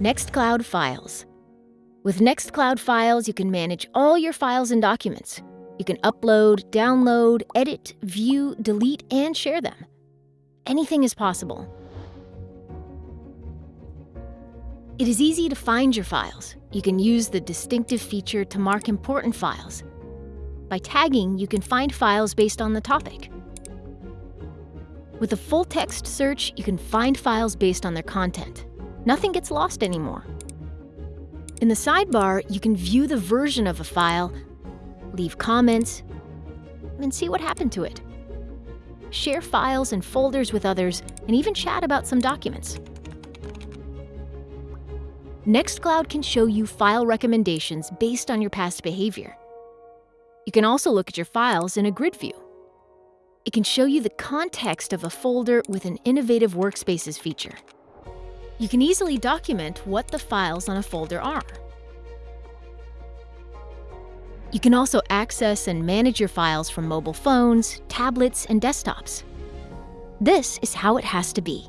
Nextcloud Files. With Nextcloud Files, you can manage all your files and documents. You can upload, download, edit, view, delete, and share them. Anything is possible. It is easy to find your files. You can use the distinctive feature to mark important files. By tagging, you can find files based on the topic. With a full text search, you can find files based on their content. Nothing gets lost anymore. In the sidebar, you can view the version of a file, leave comments, and see what happened to it. Share files and folders with others, and even chat about some documents. Nextcloud can show you file recommendations based on your past behavior. You can also look at your files in a grid view. It can show you the context of a folder with an innovative workspaces feature. You can easily document what the files on a folder are. You can also access and manage your files from mobile phones, tablets, and desktops. This is how it has to be.